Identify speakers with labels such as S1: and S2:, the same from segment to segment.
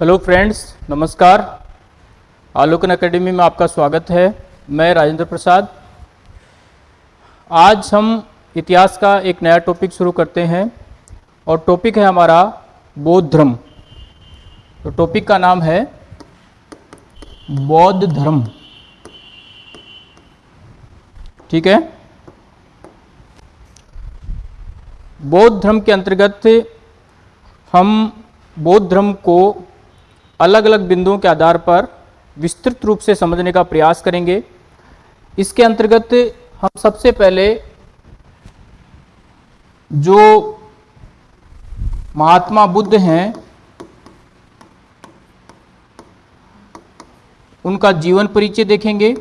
S1: Hello friends, नमस्कार। Alokan academy में आपका स्वागत है। मैं राजेंद्र प्रसाद। आज हम इतिहास का एक नया टॉपिक शुरू करते हैं और टॉपिक है हमारा बौद्ध धर्म तो टॉपिक का नाम है बौद्ध धर्म ठीक है? बौद्ध धर्म के अंतर्गत हम बौद्ध धर्म को अलग अलग बिंदुओं के आधार पर विस्तृत रूप से समझने का प्रयास करेंगे। इसके अंतर्गत हम सबसे पहले जो महात्मा बुद्ध हैं, उनका जीवन परिचय देखेंगे।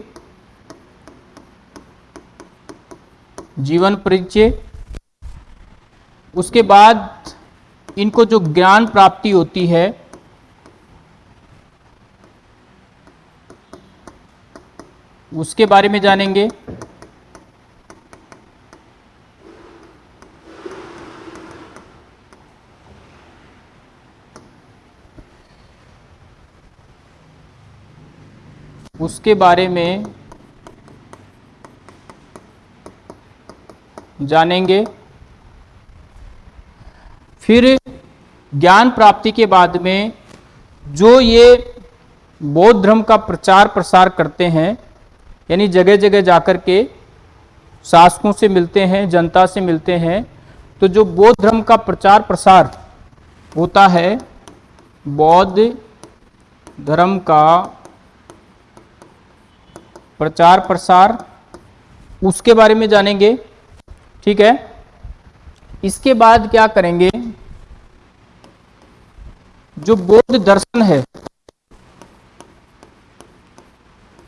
S1: जीवन परिचय, उसके बाद इनको जो ज्ञान प्राप्ति होती है उसके बारे में जानेंगे। उसके बारे में जानेंगे। फिर ज्ञान प्राप्ति के बाद में जो ये बौद्ध धर्म का प्रचार प्रसार करते हैं यानी जगह जगह जाकर के शासकों से मिलते हैं, जनता से मिलते हैं तो जो बौद्ध धर्म का प्रचार प्रसार होता है, बौद्ध धर्म का प्रचार प्रसार उसके बारे में जानेंगे, ठीक है? इसके बाद क्या करेंगे? जो बौद्ध दर्शन है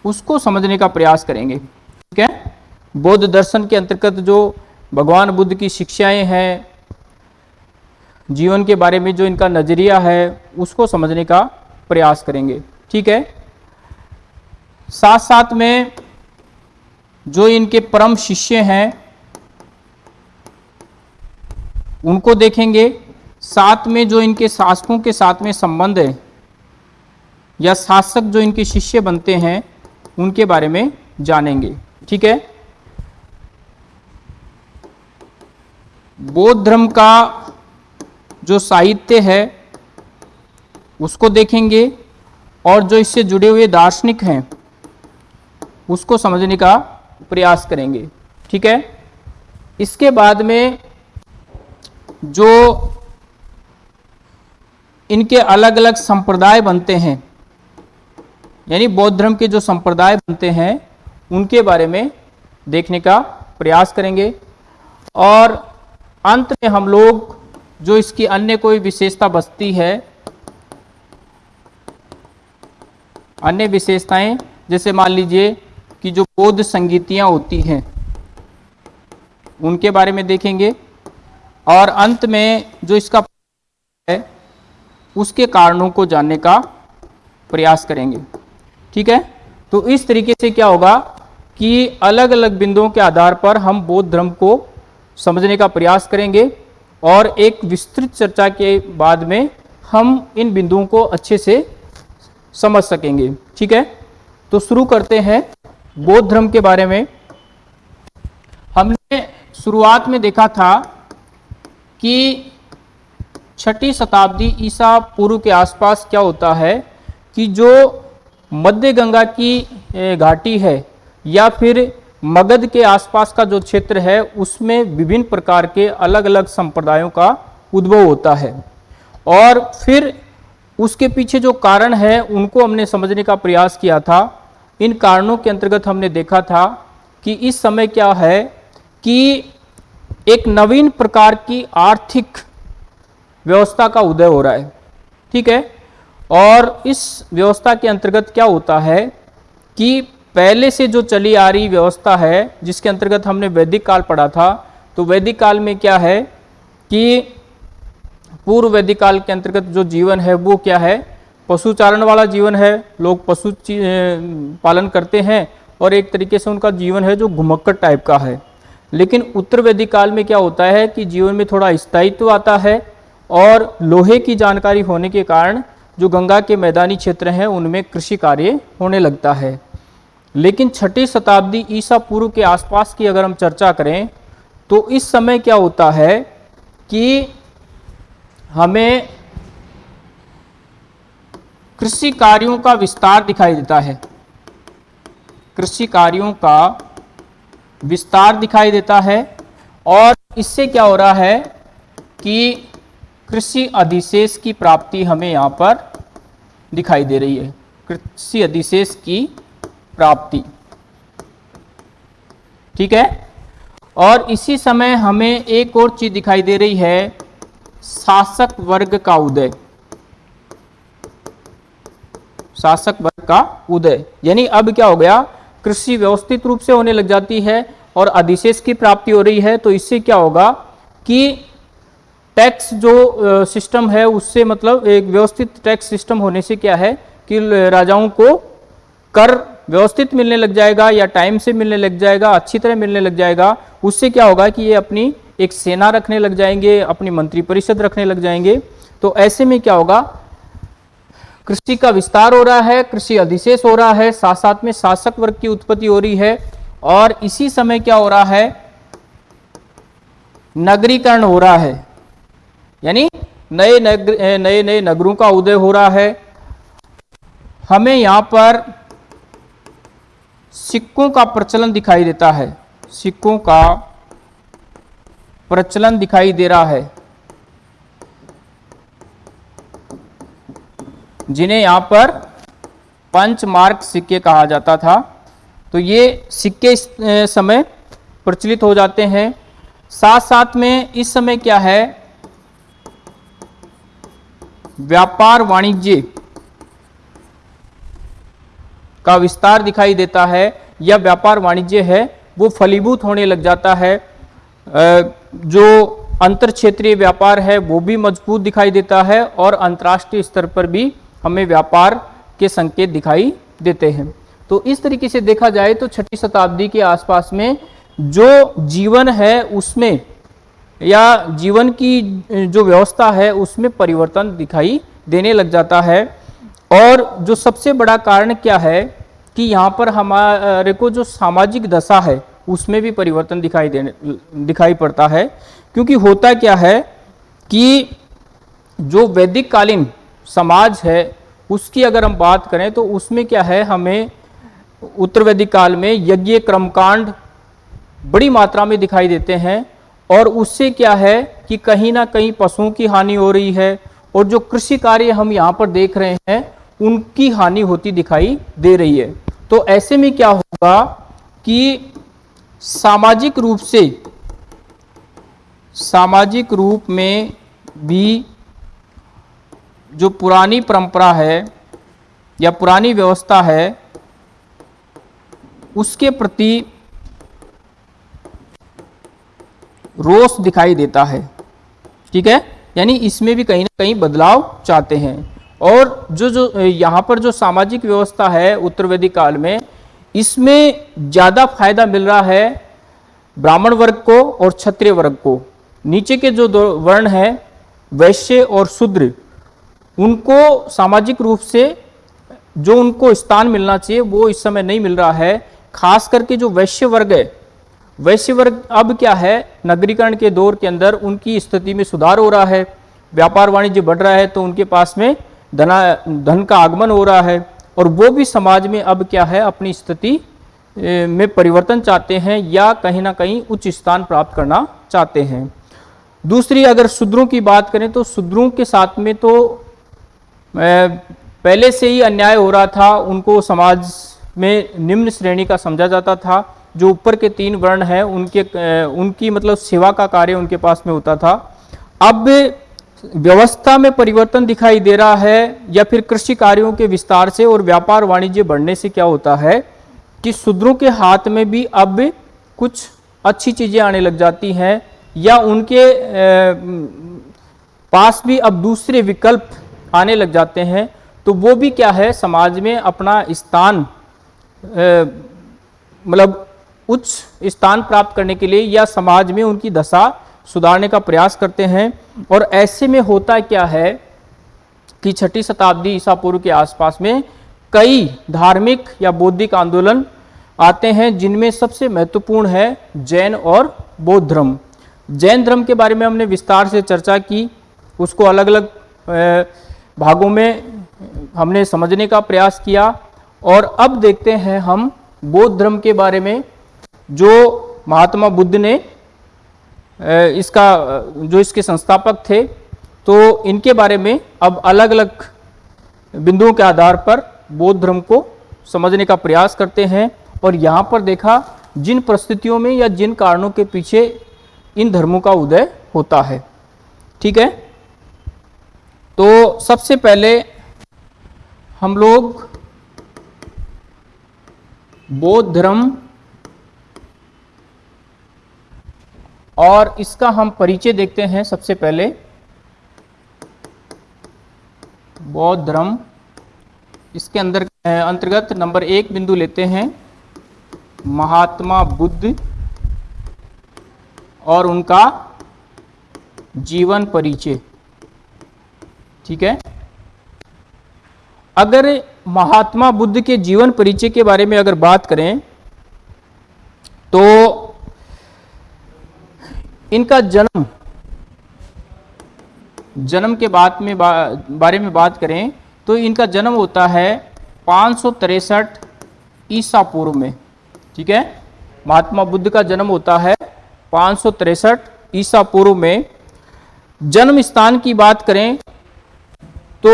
S1: उसको समझने का प्रयास करेंगे। ठीक है? बौद्ध दर्शन के अंतर्गत जो भगवान बुद्ध की शिक्षाएँ हैं, जीवन के बारे में जो इनका नज़रिया है, उसको समझने का प्रयास करेंगे। ठीक है? साथ साथ में जो इनके परम शिष्य हैं, उनको देखेंगे। साथ में जो इनके शासकों के साथ में संबंध है, या शासक जो इनके शिष्य बनते हैं उनके बारे में जानेंगे। ठीक है? बौद्ध धर्म का जो साहित्य है, उसको देखेंगे और जो इससे जुड़े हुए दार्शनिक हैं, उसको समझने का प्रयास करेंगे। ठीक है? इसके बाद में जो इनके अलग अलग संप्रदाय बनते हैं यानी बौद्ध धर्म के जो संप्रदाय बनते हैं, उनके बारे में देखने का प्रयास करेंगे। और अंत में हम लोग, जो इसकी अन्य कोई विशेषता बचती है, अन्य विशेषताएँ, जैसे मान लीजिए कि जो बौद्ध संगीतियाँ होती हैं, उनके बारे में देखेंगे। और अंत में जो इसका है, उसके कारणों को जानने का प्रयास करेंगे। ठीक है? तो इस तरीके से क्या होगा कि अलग अलग बिंदुओं के आधार पर हम बौद्ध धर्म को समझने का प्रयास करेंगे और एक विस्तृत चर्चा के बाद में हम इन बिंदुओं को अच्छे से समझ सकेंगे। ठीक है? तो शुरू करते हैं बौद्ध धर्म के बारे में। हमने शुरुआत में देखा था कि छठी शताब्दी ईसा पूर्व के आसपास क्या होता है कि जो मध्य गंगा की घाटी है या फिर मगध के आसपास का जो क्षेत्र है, उसमें विभिन्न प्रकार के अलग अलग संप्रदायों का उद्भव होता है। और फिर उसके पीछे जो कारण है, उनको हमने समझने का प्रयास किया था। इन कारणों के अंतर्गत हमने देखा था कि इस समय क्या है कि एक नवीन प्रकार की आर्थिक व्यवस्था का उदय हो रहा है। ठीक है? और इस व्यवस्था के अंतर्गत क्या होता है कि पहले से जो चली आ रही व्यवस्था है, जिसके अंतर्गत हमने वैदिक काल पढ़ा था तो वैदिक काल में क्या है कि पूर्व वैदिक काल के अंतर्गत जो जीवन है, वो क्या है? पशुचारण वाला जीवन है, लोग पशु पालन करते हैं और एक तरीके से उनका जीवन है जो घुमक्कड़ टाइप का है। लेकिन उत्तर वैदिक काल में क्या होता है कि जीवन में थोड़ा स्थायित्व आता है और लोहे की जानकारी होने के कारण जो गंगा के मैदानी क्षेत्र हैं, उनमें कृषि कार्य होने लगता है। लेकिन छठी शताब्दी ईसा पूर्व के आसपास की अगर हम चर्चा करें तो इस समय क्या होता है कि हमें कृषि कार्यों का विस्तार दिखाई देता है। कृषि कार्यों का विस्तार दिखाई देता है और इससे क्या हो रहा है कि कृषि अधिशेष की प्राप्ति हमें यहाँ पर दिखाई दे रही है। कृषि अधिशेष की प्राप्ति। ठीक है? और इसी समय हमें एक और चीज़ दिखाई दे रही है, शासक वर्ग का उदय। शासक वर्ग का उदय। यानी अब क्या हो गया? कृषि व्यवस्थित रूप से होने लग जाती है और अधिशेष की प्राप्ति हो रही है तो इससे क्या होगा कि टैक्स जो सिस्टम है, उससे मतलब एक व्यवस्थित टैक्स सिस्टम होने से क्या है कि राजाओं को कर व्यवस्थित मिलने लग जाएगा या टाइम से मिलने लग जाएगा, अच्छी तरह मिलने लग जाएगा, उससे क्या होगा कि ये अपनी एक सेना रखने लग जाएँगे, अपनी मंत्री परिषद रखने लग जाएँगे। तो ऐसे में क्या होगा, कृषि का विस्तार हो रहा है, कृषि अधिशेष हो रहा है साथ साथ में शासक वर्ग की उत्पत्ति हो रही है और इसी समय क्या हो रहा है, नगरीकरण हो रहा है। यानी नए नगर नए नए नगरों का उदय हो रहा है। हमें यहाँ पर सिक्कों का प्रचलन दिखाई देता है। सिक्कों का प्रचलन दिखाई दे रहा है। जिन्हें यहाँ पर पंच मार्क सिक्के कहा जाता था। तो ये सिक्के इस समय प्रचलित हो जाते हैं। साथ साथ में इस समय क्या है? व्यापार वाणिज्य का विस्तार दिखाई देता है। या व्यापार वाणिज्य है, वो फलीभूत होने लग जाता है। जो अंतर क्षेत्रीय व्यापार है, वो भी मज़बूत दिखाई देता है और अंतर्राष्ट्रीय स्तर पर भी हमें व्यापार के संकेत दिखाई देते हैं। तो इस तरीके से देखा जाए तो छठी शताब्दी के आसपास में जो जीवन है, उसमें या जीवन की जो व्यवस्था है उसमें परिवर्तन दिखाई देने लग जाता है। और जो सबसे बड़ा कारण क्या है कि यहाँ पर हमारे को जो सामाजिक दशा है उसमें भी परिवर्तन दिखाई देने, दिखाई पड़ता है। क्योंकि होता क्या है कि जो वैदिक कालीन समाज है, उसकी अगर हम बात करें तो उसमें क्या है, हमें उत्तर वैदिक काल में यज्ञ, क्रमकांड बड़ी मात्रा में दिखाई देते हैं। और उससे क्या है कि कहीं ना कहीं पशुओं की हानि हो रही है और जो कृषि कार्य हम यहाँ पर देख रहे हैं, उनकी हानि होती दिखाई दे रही है। तो ऐसे में क्या होगा कि सामाजिक रूप से, सामाजिक रूप में भी जो पुरानी परंपरा है या पुरानी व्यवस्था है, उसके प्रति रोष दिखाई देता है। ठीक है? यानी इसमें भी कहीं ना कहीं बदलाव चाहते हैं। और जो जो, यहाँ पर जो सामाजिक व्यवस्था है उत्तर वैदिक काल में, इसमें ज़्यादा फ़ायदा मिल रहा है ब्राह्मण वर्ग को और क्षत्रिय वर्ग को। नीचे के जो दो वर्ण हैं, वैश्य और शूद्र, उनको सामाजिक रूप से जो उनको स्थान मिलना चाहिए, वो इस समय नहीं मिल रहा है। खास करके जो वैश्य वर्ग है, वैश्य वर्ग अब क्या है नगरीकरण के दौर के अंदर उनकी स्थिति में सुधार हो रहा है। व्यापार वाणिज्य बढ़ रहा है तो उनके पास में धना, धन का आगमन हो रहा है और वो भी समाज में अब क्या है, अपनी स्थिति में परिवर्तन चाहते हैं या कहीं ना कहीं उच्च स्थान प्राप्त करना चाहते हैं। दूसरी, अगर शूद्रों की बात करें तो शूद्रों के साथ में तो पहले से ही अन्याय हो रहा था, उनको समाज में निम्न श्रेणी का समझा जाता था। जो ऊपर के तीन वर्ण हैं, उनके उनकी मतलब सेवा का कार्य उनके पास में होता था। अब व्यवस्था में परिवर्तन दिखाई दे रहा है या फिर कृषि कार्यों के विस्तार से और व्यापार वाणिज्य बढ़ने से क्या होता है कि शूद्रों के हाथ में भी अब कुछ अच्छी चीज़ें आने लग जाती हैं या उनके पास भी अब दूसरे विकल्प आने लग जाते हैं तो वो भी क्या है, समाज में अपना स्थान मतलब उच्च स्थान प्राप्त करने के लिए या समाज में उनकी दशा सुधारने का प्रयास करते हैं। और ऐसे में होता क्या है कि छठी शताब्दी ईसा पूर्व के आसपास में कई धार्मिक या बौद्धिक आंदोलन आते हैं, जिनमें सबसे महत्वपूर्ण है जैन और बौद्ध धर्म। जैन धर्म के बारे में हमने विस्तार से चर्चा की, उसको अलग अलग भागों में हमने समझने का प्रयास किया। और अब देखते हैं हम बौद्ध धर्म के बारे में जो महात्मा बुद्ध ने इसका, जो इसके संस्थापक थे तो इनके बारे में अब अलग अलग बिंदुओं के आधार पर बौद्ध धर्म को समझने का प्रयास करते हैं और यहाँ पर देखा, जिन परिस्थितियों में या जिन कारणों के पीछे इन धर्मों का उदय होता है। ठीक है? तो सबसे पहले हम लोग बौद्ध धर्म और इसका हम परिचय देखते हैं सबसे पहले। बौद्ध धर्म इसके अंदर अंतर्गत नंबर एक बिंदु लेते हैं। महात्मा बुद्ध और उनका जीवन परिचय। ठीक है? अगर महात्मा बुद्ध के जीवन परिचय के बारे में अगर बात करें तो इनका जन्म जन्म के बाद में बा, बारे में बात करें तो इनका जन्म होता है पाँच ईसा पूर्व में ठीक है? महात्मा बुद्ध का जन्म होता है पाँच ईसा पूर्व में। जन्म स्थान की बात करें तो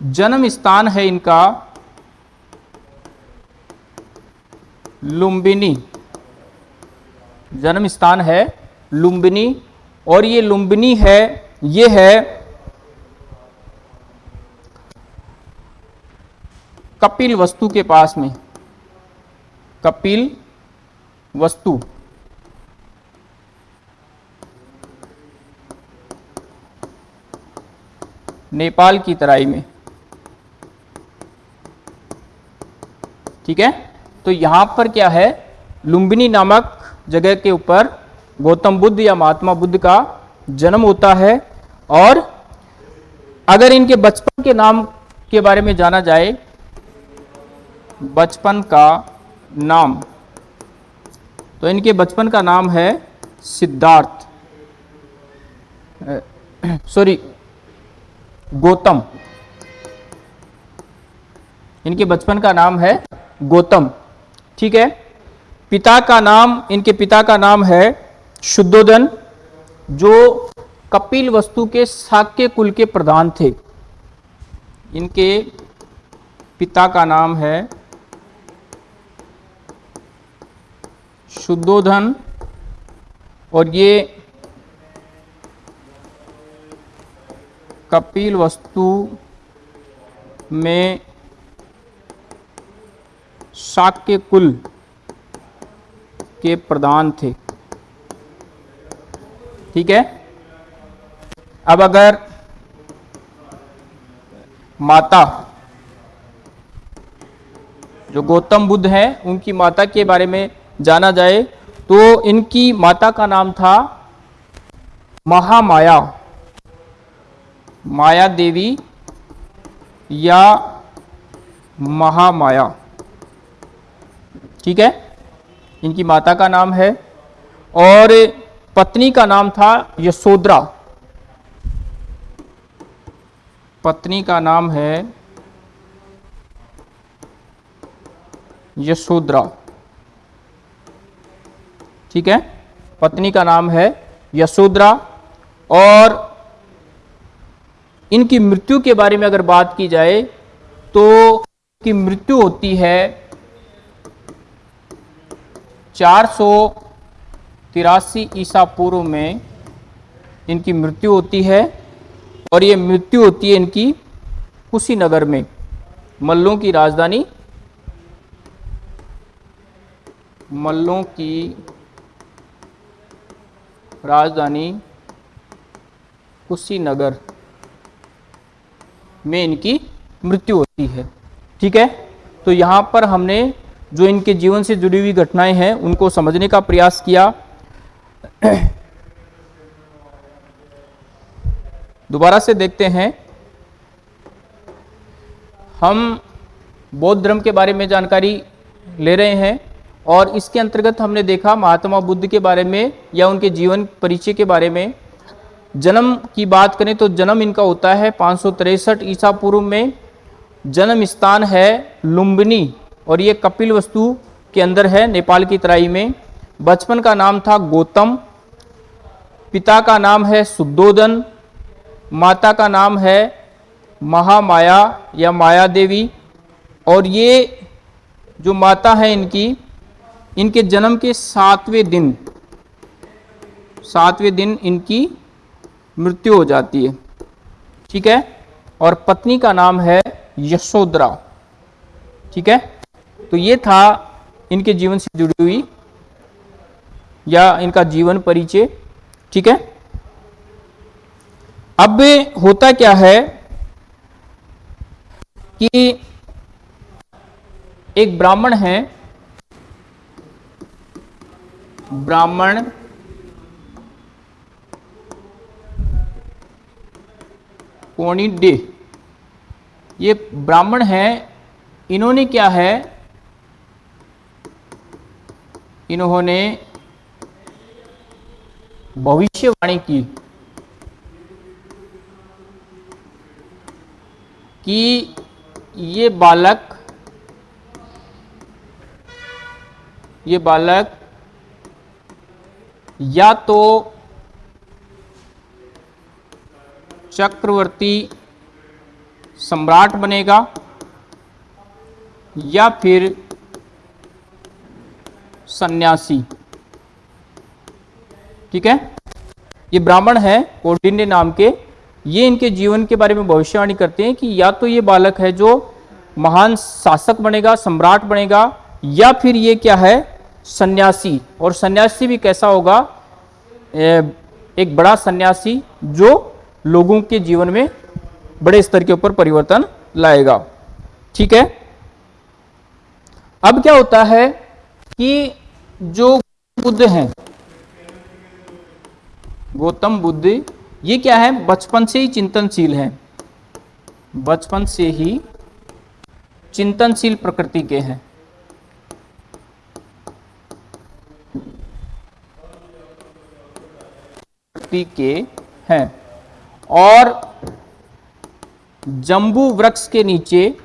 S1: जन्म स्थान है इनका लुम्बिनी। जन्म स्थान है लुम्बिनी, और ये लुम्बिनी है, ये है कपिल वस्तु के पास में। कपिल वस्तु। नेपाल की तराई में। ठीक है? तो यहाँ पर क्या है? लुम्बिनी नामक जगह के ऊपर गौतम बुद्ध या महात्मा बुद्ध का जन्म होता है। और अगर इनके बचपन के नाम के बारे में जाना जाए, बचपन का नाम तो इनके बचपन का नाम है सिद्धार्थ। सॉरी, गौतम। इनके बचपन का नाम है गौतम। ठीक है? पिता का नाम, इनके पिता का नाम है शुद्धोदन, जो कपिल वस्तु के साक्य कुल के प्रधान थे। इनके पिता का नाम है शुद्धोधन और ये कपिल वस्तु में शाक्य कुल के प्रधान थे। ठीक है? अब अगर माता, जो गौतम बुद्ध हैं, उनकी माता के बारे में जाना जाए तो इनकी माता का नाम था महामाया। माया देवी या महामाया। ठीक है? इनकी माता का नाम है और पत्नी का नाम था यशोद्रा पत्नी का नाम है यशोद्रा ठीक है? पत्नी का नाम है यशोद्रा और इनकी मृत्यु के बारे में अगर बात की जाए तो की मृत्यु होती है चार सौ तिरासी ईसा पूर्व में इनकी मृत्यु होती है और ये मृत्यु होती है इनकी कुशीनगर में, मल्लों की राजधानी, मल्लों की राजधानी कुशीनगर में इनकी मृत्यु होती है। ठीक है? तो यहाँ पर हमने जो इनके जीवन से जुड़ी हुई घटनाएँ हैं, उनको समझने का प्रयास किया। दोबारा से देखते हैं। हम बौद्ध धर्म के बारे में जानकारी ले रहे हैं और इसके अंतर्गत हमने देखा महात्मा बुद्ध के बारे में या उनके जीवन परिचय के बारे में। जन्म की बात करें तो जन्म इनका होता है पाँच सौ ईसा पूर्व में। जन्म स्थान है लुम्बिनी। और ये कपिल वस्तु के अंदर है, नेपाल की तराई में। बचपन का नाम था गौतम, पिता का नाम है सुद्धोदन माता का नाम है महामाया या माया देवी। और ये जो माता है इनकी, इनके जन्म के सातवें दिन सातवें दिन इनकी मृत्यु हो जाती है। ठीक है? और पत्नी का नाम है यशोदरा ठीक है? तो ये था इनके जीवन से जुड़ी हुई या इनका जीवन परिचय, ठीक है? अब होता क्या है कि एक ब्राह्मण है, ब्राह्मण डे ये ब्राह्मण है, इन्होंने क्या है इन्होंने भविष्यवाणी की कि ये बालक ये बालक या तो चक्रवर्ती सम्राट बनेगा या फिर सन्यासी। ठीक है? ये ब्राह्मण है, कौंडिन्य नाम के। ये इनके जीवन के बारे में भविष्यवाणी करते हैं कि या तो ये बालक है जो महान शासक बनेगा, सम्राट बनेगा, या फिर ये क्या है? सन्यासी। और सन्यासी भी कैसा होगा? एक बड़ा सन्यासी जो लोगों के जीवन में बड़े स्तर के ऊपर परिवर्तन लाएगा। ठीक है? अब क्या होता है कि जो बुद्ध हैं। गौतम बुद्ध, ये क्या है? बचपन से ही चिंतनशील है। बचपन से ही चिंतनशील प्रकृति के हैं। प्रकृति के हैं। और जंबू वृक्ष के नीचे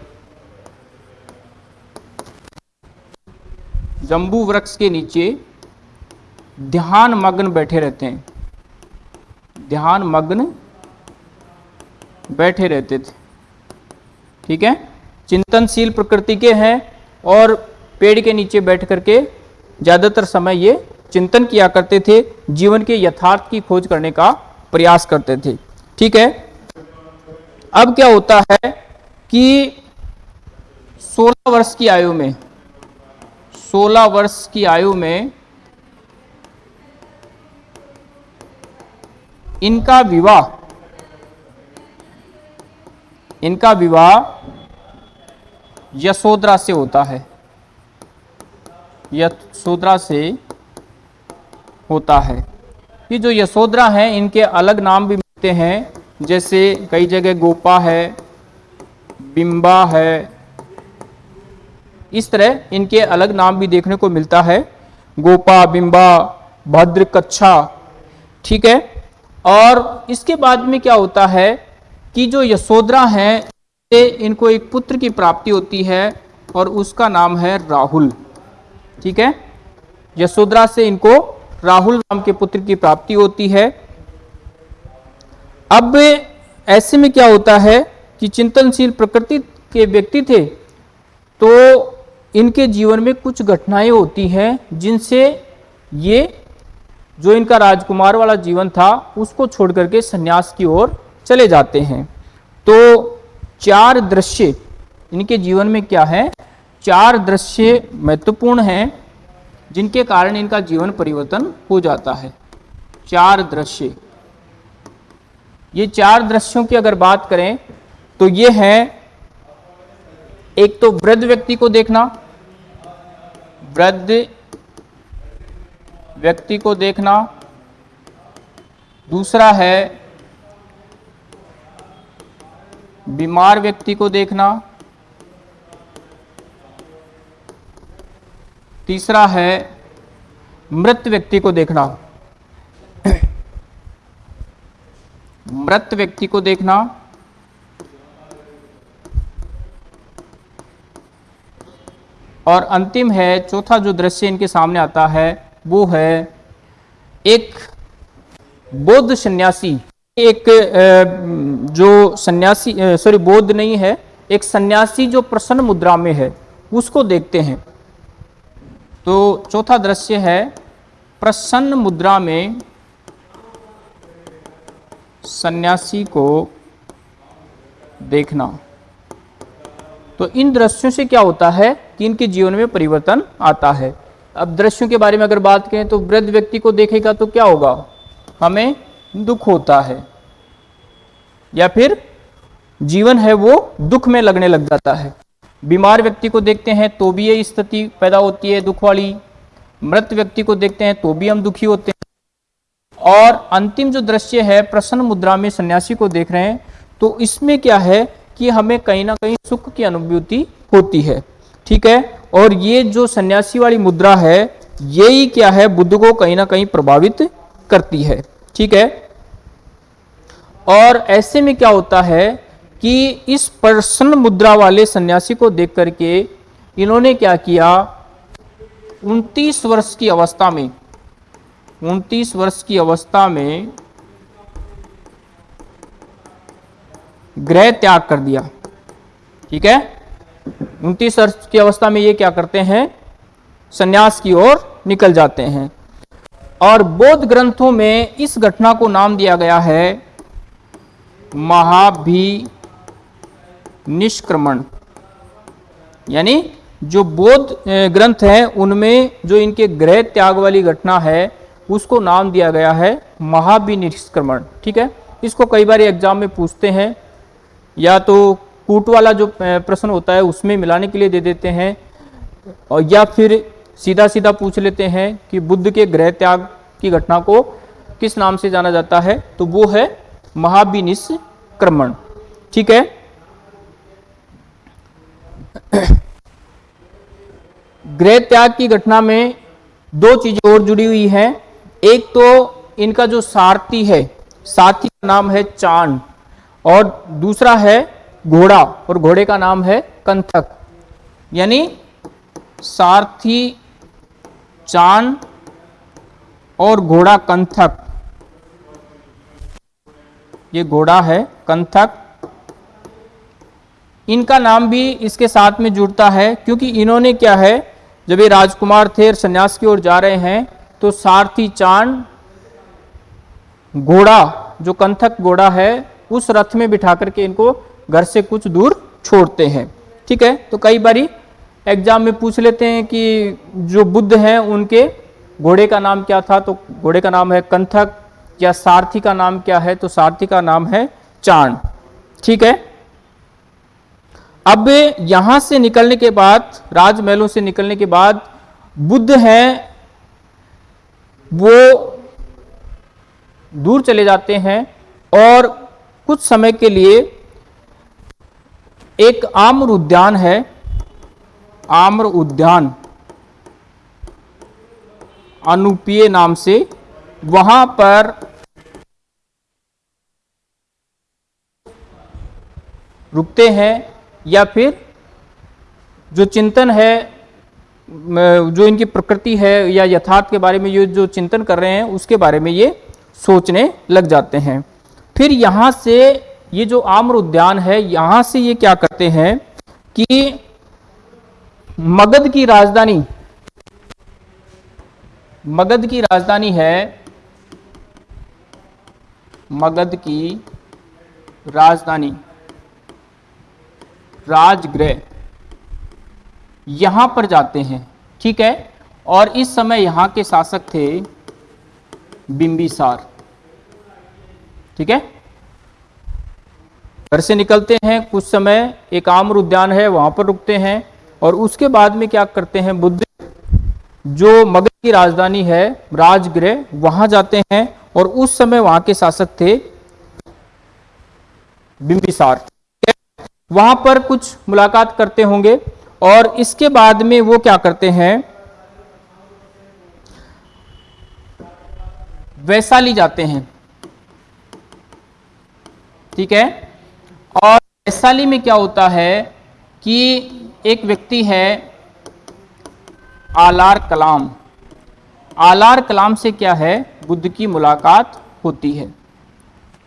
S1: जंबू वृक्ष के नीचे ध्यान मग्न बैठे रहते हैं। ध्यान मग्न बैठे रहते थे। ठीक है? चिंतनशील प्रकृति के हैं और पेड़ के नीचे बैठ करके ज़्यादातर समय ये चिंतन किया करते थे, जीवन के यथार्थ की खोज करने का प्रयास करते थे। ठीक है? अब क्या होता है कि 16 वर्ष की आयु में 16 वर्ष की आयु में इनका विवाह इनका विवाह यशोदरा से होता है। यशोदरा से होता है। ये जो यशोदरा हैं, इनके अलग नाम भी मिलते हैं। जैसे कई जगह गोपा है, बिंबा है इस तरह इनके अलग नाम भी देखने को मिलता है। गोपा, बिंबा, भद्र, कच्छा, ठीक है? और इसके बाद में क्या होता है कि जो यशोदरा हैं इनको एक पुत्र की प्राप्ति होती है और उसका नाम है राहुल, ठीक है? यशोदरा से इनको राहुल नाम के पुत्र की प्राप्ति होती है। अब ऐसे में क्या होता है कि चिंतनशील प्रकृति के व्यक्ति थे तो इनके जीवन में कुछ घटनाएँ होती हैं जिनसे ये जो इनका राजकुमार वाला जीवन था, उसको छोड़ करके सन्यास की ओर चले जाते हैं। तो चार दृश्य इनके जीवन में क्या है? चार दृश्य महत्वपूर्ण हैं जिनके कारण इनका जीवन परिवर्तन हो जाता है। चार दृश्य। ये चार दृश्यों की अगर बात करें तो ये है, एक तो वृद्ध व्यक्ति को देखना वृद्ध व्यक्ति को देखना। दूसरा है, बीमार व्यक्ति को देखना। तीसरा है, मृत व्यक्ति को देखना। मृत व्यक्ति को देखना। और अंतिम है, चौथा जो दृश्य इनके सामने आता है, वो है एक बौद्ध सन्यासी। एक जो सन्यासी सॉरी बौद्ध नहीं है, एक सन्यासी जो प्रसन्न मुद्रा में है, उसको देखते हैं। तो चौथा दृश्य है, प्रसन्न मुद्रा में सन्यासी को देखना। तो इन दृश्यों से क्या होता है कि इनके जीवन में परिवर्तन आता है। अब दृश्यों के बारे में अगर बात करें तो वृद्ध व्यक्ति को देखेगा तो क्या होगा? हमें दुख होता है। या फिर जीवन है वो दुख में लगने लग जाता है। बीमार व्यक्ति को देखते हैं तो भी ये स्थिति पैदा होती है दुख वाली। मृत व्यक्ति को देखते हैं तो भी हम दुखी होते हैं। और अंतिम जो दृश्य है, प्रसन्न मुद्रा में सन्यासी को देख रहे हैं तो इसमें क्या है कि हमें कहीं ना कहीं सुख की अनुभूति होती है। ठीक है? और ये जो सन्यासी वाली मुद्रा है, यही क्या है? बुद्ध को कहीं ना कहीं प्रभावित करती है। ठीक है? और ऐसे में क्या होता है कि इस प्रसन्न मुद्रा वाले सन्यासी को देख करके इन्होंने क्या किया? 29 वर्ष की अवस्था में 29 वर्ष की अवस्था में ग्रह त्याग कर दिया। ठीक है? उनतीस वर्ष की अवस्था में ये क्या करते हैं? सन्यास की ओर निकल जाते हैं। और बौद्ध ग्रंथों में इस घटना को नाम दिया गया है महाभि निष्क्रमण यानी जो बौद्ध ग्रंथ हैं, उनमें जो इनके ग्रह त्याग वाली घटना है, उसको नाम दिया गया है महाभि निष्क्रमण ठीक है? इसको कई बार एग्ज़ाम में पूछते हैं। या तो कूट वाला जो प्रश्न होता है उसमें मिलाने के लिए दे देते हैं। और या फिर सीधा सीधा पूछ लेते हैं कि बुद्ध के ग्रह त्याग की घटना को किस नाम से जाना जाता है? तो वो है महाविनिष्क्रमण ठीक है? ग्रह त्याग की घटना में दो चीज़ें और जुड़ी हुई हैं। एक तो इनका जो सारथी है साथी का नाम है चाँद। और दूसरा है घोड़ा, और घोड़े का नाम है कंथक। यानी सारथी, चाँद, और घोड़ा कंथक। ये घोड़ा है कंथक। इनका नाम भी इसके साथ में जुड़ता है, क्योंकि इन्होंने क्या है, जब ये राजकुमार थे और संन्यास की ओर जा रहे हैं तो सारथी, चाँद, घोड़ा, जो कंथक घोड़ा है, उस रथ में बिठा करके इनको घर से कुछ दूर छोड़ते हैं। ठीक है? तो कई बारी एग्ज़ाम में पूछ लेते हैं कि जो बुद्ध हैं, उनके घोड़े का नाम क्या था? तो घोड़े का नाम है कंथक या सारथी का नाम क्या है? तो सारथी का नाम है चाँद ठीक है? अब यहाँ से निकलने के बाद, राजमहलों से निकलने के बाद बुद्ध हैं, वो दूर चले जाते हैं और कुछ समय के लिए एक आम्र उद्यान है। आम्र उद्यान। अनुपीय नाम से। वहाँ पर रुकते हैं या फिर जो चिंतन है, जो इनकी प्रकृति है या यथार्थ के बारे में ये जो चिंतन कर रहे हैं, उसके बारे में ये सोचने लग जाते हैं। फिर यहाँ से ये जो आम्र उद्यान है, यहाँ से ये क्या करते हैं कि मगध की राजधानी, मगध की राजधानी है, मगध की राजधानी, राजगृह। यहाँ पर जाते हैं, ठीक है? और इस समय यहाँ के शासक थे बिंबिसार, ठीक है? घर से निकलते हैं, कुछ समय एक आम्र उद्यान है, वहाँ पर रुकते हैं और उसके बाद में क्या करते हैं, बुद्ध जो मगध की राजधानी है, राजगृह, वहाँ जाते हैं और उस समय वहाँ के शासक थे बिंबिसार। वहाँ पर कुछ मुलाकात करते होंगे और इसके बाद में वो क्या करते हैं, वैशाली जाते हैं। ठीक है? और वैशाली में क्या होता है कि एक व्यक्ति है आलार कलाम। आलार कलाम से क्या है? बुद्ध की मुलाकात होती है।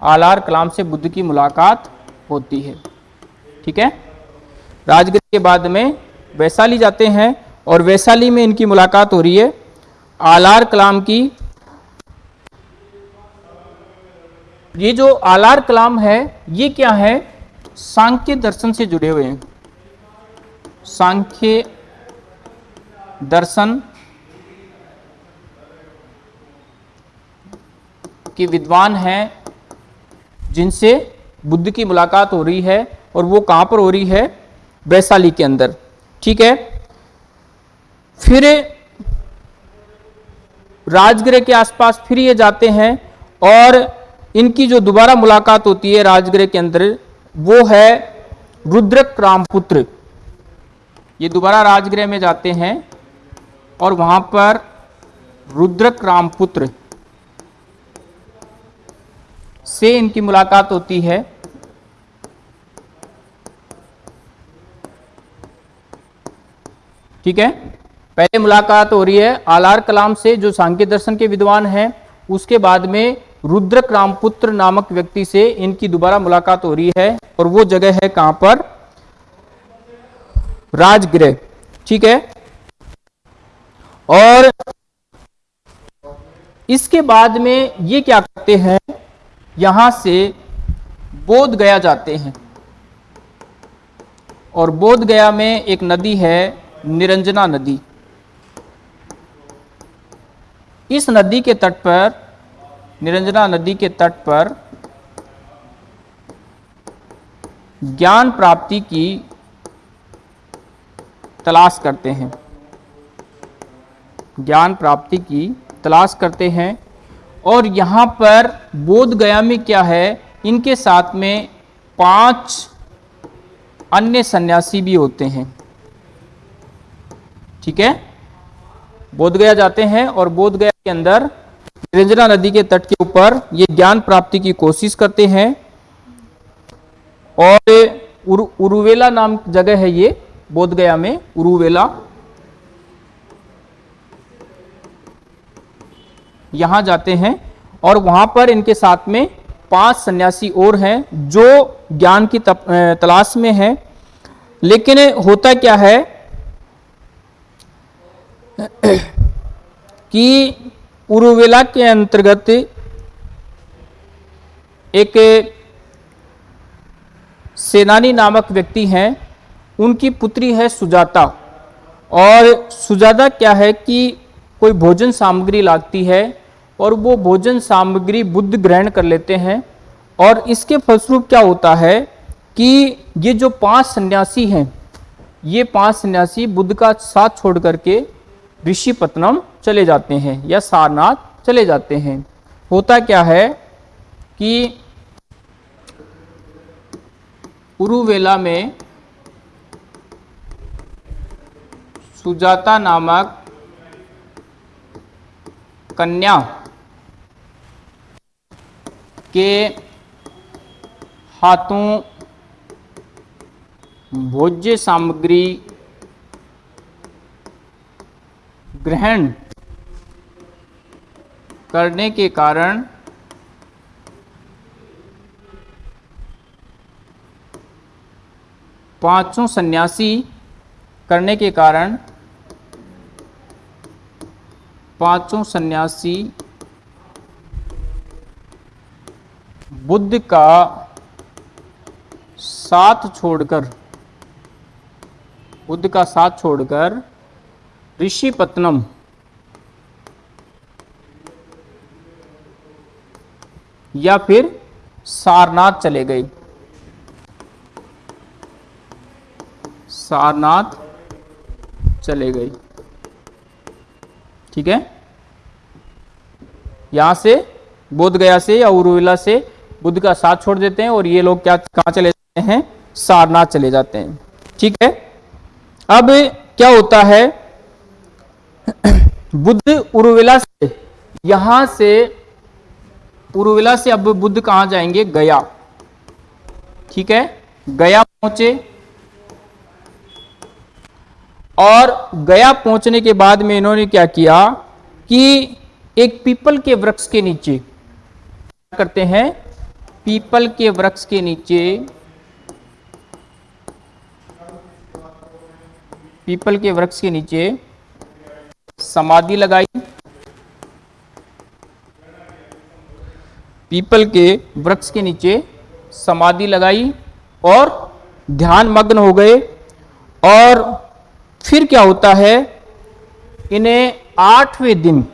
S1: आलार कलाम से बुद्ध की मुलाकात होती है। ठीक है? राजगीर के बाद में वैशाली जाते हैं और वैशाली में इनकी मुलाकात हो रही है। आलार कलाम की ये जो आलार कलाम है, ये क्या है? सांख्य दर्शन से जुड़े हुए हैं। सांख्य दर्शन के विद्वान हैं, जिनसे बुद्ध की मुलाकात हो रही है और वो कहाँ पर हो रही है? वैशाली के अंदर। ठीक है? फिर राजगृह के आसपास फिर ये जाते हैं और इनकी जो दोबारा मुलाकात होती है राजगृह के अंदर वो है रुद्रक रामपुत्र ये दोबारा राजगृह में जाते हैं और वहाँ पर रुद्रक रामपुत्र से इनकी मुलाकात होती है। ठीक है? पहले मुलाकात हो रही है आलार कलाम से, जो सांख्य दर्शन के विद्वान हैं, उसके बाद में रुद्रक रामपुत्र नामक व्यक्ति से इनकी दोबारा मुलाकात हो रही है और वो जगह है कहाँ पर? राजगृह। ठीक है? और इसके बाद में ये क्या करते हैं? यहाँ से बोध गया जाते हैं। और बोध गया में एक नदी है, निरंजना नदी। इस नदी के तट पर निरंजना नदी के तट पर ज्ञान प्राप्ति की तलाश करते हैं। ज्ञान प्राप्ति की तलाश करते हैं और यहाँ पर बोध गया में क्या है? इनके साथ में पाँच अन्य सन्यासी भी होते हैं। ठीक है? बोध गया जाते हैं और बोध गया के अंदर निरंजना नदी के तट के ऊपर ये ज्ञान प्राप्ति की कोशिश करते हैं। और उर, उरुवेला नाम जगह है ये बोध गया में उरुवेला। यहाँ जाते हैं और वहाँ पर इनके साथ में पाँच सन्यासी और हैं जो ज्ञान की तलाश में हैं। लेकिन होता क्या है कि उरुवेला के अंतर्गत एक सेनानी नामक व्यक्ति हैं। उनकी पुत्री है सुजाता। और सुजाता क्या है कि कोई भोजन सामग्री लागती है और वो भोजन सामग्री बुद्ध ग्रहण कर लेते हैं। और इसके फलस्वरूप क्या होता है कि ये जो पाँच सन्यासी हैं, ये पाँच सन्यासी बुद्ध का साथ छोड़ करके ऋषिपत्नम चले जाते हैं या सारनाथ चले जाते हैं। होता क्या है कि उरुवेला में सुजाता नामक कन्या के हाथों भोज्य सामग्री ग्रहण करने के कारण पाँचों सन्यासी करने के कारण पाँचों सन्यासी बुद्ध का साथ छोड़कर, बुद्ध का साथ छोड़कर ऋषिपत्नम या फिर सारनाथ चले गए। सारनाथ चले गए। ठीक है? यहाँ से बोध गया से या उरुविला से बुद्ध का साथ छोड़ देते हैं और ये लोग क्या, कहाँ चले जाते हैं? सारनाथ चले जाते हैं। ठीक है? अब क्या होता है? बुद्ध उर्विला से यहाँ से उर्विला से अब बुद्ध कहाँ जाएँगे? गया। ठीक है? गया पहुँचे। और गया पहुँचने के बाद में इन्होंने क्या किया कि एक पीपल के वृक्ष के नीचे करते हैं। पीपल के वृक्ष के नीचे पीपल के वृक्ष के नीचे समाधि लगाई। पीपल के वृक्ष के नीचे समाधि लगाई और ध्यान मग्न हो गए। और फिर क्या होता है? इन्हें आठवें दिन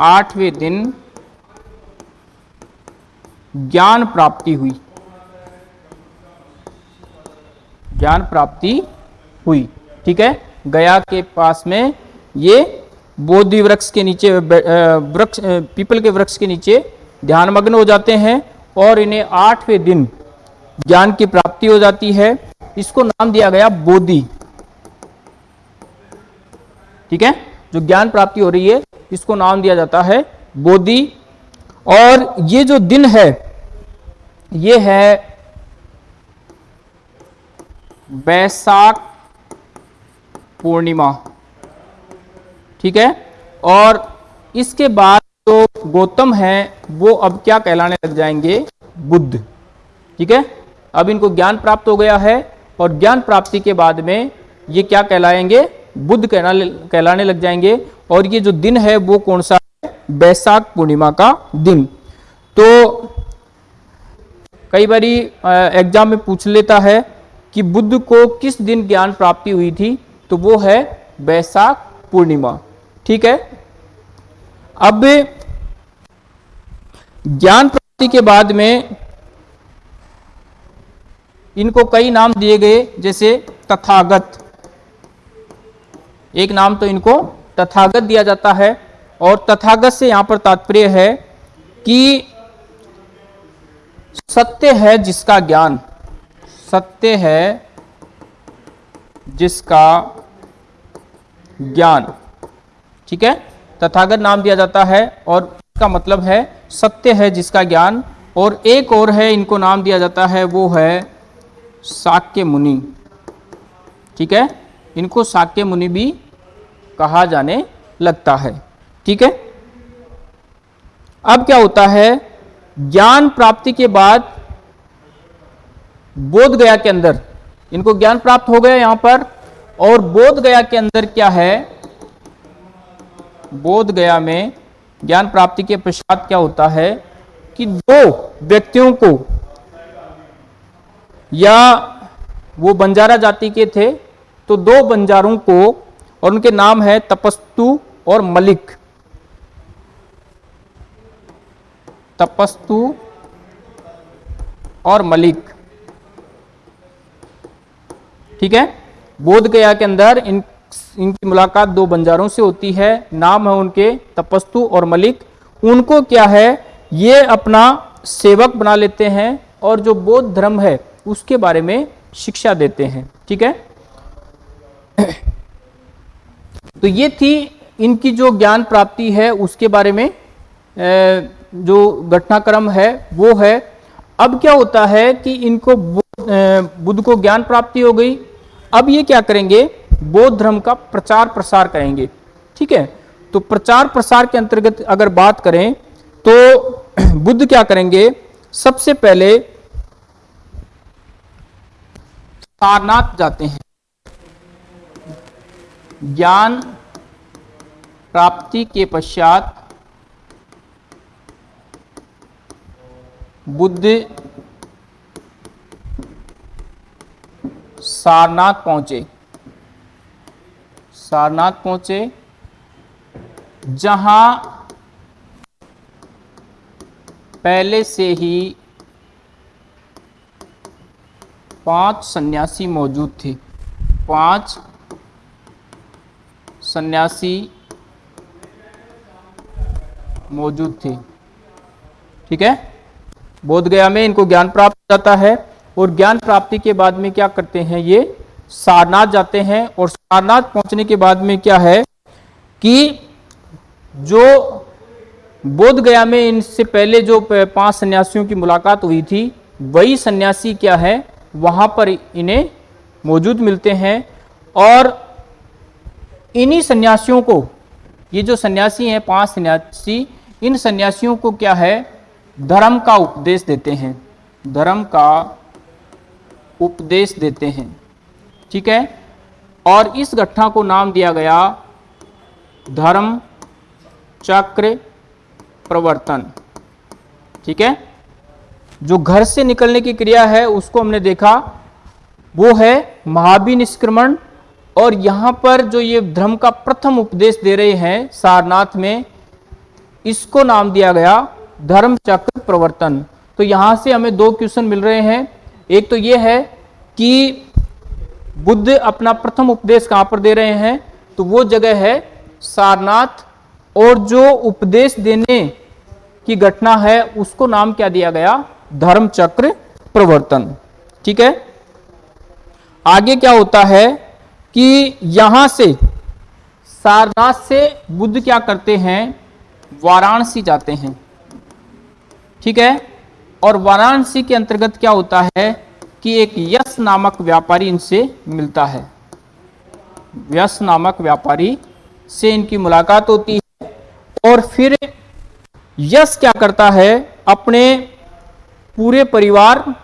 S1: आठवें दिन ज्ञान प्राप्ति हुई। ज्ञान प्राप्ति हुई। ठीक है? गया के पास में ये बोधि वृक्ष के नीचे वृक्ष पीपल के वृक्ष के नीचे ध्यानमग्न हो जाते हैं और इन्हें आठवें दिन ज्ञान की प्राप्ति हो जाती है। इसको नाम दिया गया बोधि। ठीक है? जो ज्ञान प्राप्ति हो रही है, इसको नाम दिया जाता है बोधि। और ये जो दिन है, ये है बैसाख पूर्णिमा। ठीक है? और इसके बाद जो तो गौतम है, वो अब क्या कहलाने लग जाएँगे? बुद्ध। ठीक है? अब इनको ज्ञान प्राप्त हो गया है और ज्ञान प्राप्ति के बाद में ये क्या कहलाएँगे? बुद्ध कहलाने कहलाने लग जाएँगे। और ये जो दिन है, वो कौन सा है? बैसाख पूर्णिमा का दिन। तो कई बारी एग्ज़ाम में पूछ लेता है कि बुद्ध को किस दिन ज्ञान प्राप्ति हुई थी? तो वो है बैसाख पूर्णिमा। ठीक है? अब ज्ञान प्राप्ति के बाद में इनको कई नाम दिए गए, जैसे तथागत। एक नाम तो इनको तथागत दिया जाता है, और तथागत से यहाँ पर तात्पर्य है कि सत्य है जिसका ज्ञान। सत्य है जिसका ज्ञान। ठीक है? तथागत नाम दिया जाता है और इसका मतलब है सत्य है जिसका ज्ञान और एक और है, इनको नाम दिया जाता है, वो है साक्य मुनि। ठीक है? इनको साक्य मुनि भी कहा जाने लगता है। ठीक है? अब क्या होता है? ज्ञान प्राप्ति के बाद बोध गया के अंदर। इनको ज्ञान प्राप्त हो गया यहाँ पर और बोध गया के अंदर क्या है? बोध गया में ज्ञान प्राप्ति के पश्चात क्या होता है कि दो व्यक्तियों को या वो बंजारा जाति के थे तो दो बंजारों को और उनके नाम है तपस्तु और मलिक। तपस्तु और मलिक। ठीक है? बोध गया के अंदर इन इनकी मुलाकात दो बंजारों से होती है। नाम है उनके तपस्तु और मलिक। उनको क्या है? ये अपना सेवक बना लेते हैं और जो बौद्ध धर्म है, उसके बारे में शिक्षा देते हैं। ठीक है? तो ये थी इनकी जो ज्ञान प्राप्ति है, उसके बारे में जो घटनाक्रम है, वो है। अब क्या होता है कि इनको बुद्ध को ज्ञान प्राप्ति हो गई। अब ये क्या करेंगे? बौद्ध धर्म का प्रचार प्रसार करेंगे, ठीक है? तो प्रचार प्रसार के अंतर्गत अगर बात करें तो बुद्ध क्या करेंगे? सबसे पहले सारनाथ जाते हैं। ज्ञान प्राप्ति के पश्चात बुद्ध सारनाथ पहुँचे। सारनाथ पहुँचे, जहाँ पहले से ही पाँच सन्यासी मौजूद थे। पाँच सन्यासी मौजूद थे। ठीक है? बोध गया में इनको ज्ञान प्राप्त जाता है और ज्ञान प्राप्ति के बाद में क्या करते हैं ये? सारनाथ जाते हैं और सारनाथ पहुँचने के बाद में क्या है कि जो बोध गया में इनसे पहले जो पाँच सन्यासियों की मुलाकात हुई थी, वही सन्यासी क्या है, वहाँ पर इन्हें मौजूद मिलते हैं और इन्हीं सन्यासियों को, ये जो सन्यासी हैं, पाँच सन्यासी, इन सन्यासियों को क्या है, धर्म का उपदेश देते हैं। धर्म का उपदेश देते हैं। ठीक है? और इस घटना को नाम दिया गया धर्म चक्र प्रवर्तन। ठीक है? जो घर से निकलने की क्रिया है, उसको हमने देखा। वो है महाबी निष्क्रमण और यहाँ पर जो ये धर्म का प्रथम उपदेश दे रहे हैं, सारनाथ में, इसको नाम दिया गया धर्म चक्र प्रवर्तन। तो यहाँ से हमें दो क्वेश्चन मिल रहे हैं। एक तो ये है कि बुद्ध अपना प्रथम उपदेश कहाँ पर दे रहे हैं? तो वो जगह है सारनाथ, और जो उपदेश देने की घटना है, उसको नाम क्या दिया गया? धर्म चक्र प्रवर्तन। ठीक है? आगे क्या होता है कि यहाँ से, सारनाथ से बुद्ध क्या करते हैं? वाराणसी जाते हैं। ठीक है? और वाराणसी के अंतर्गत क्या होता है? कि एक यश नामक व्यापारी इनसे मिलता है। यश नामक व्यापारी से इनकी मुलाकात होती है और फिर यश क्या करता है? अपने पूरे परिवार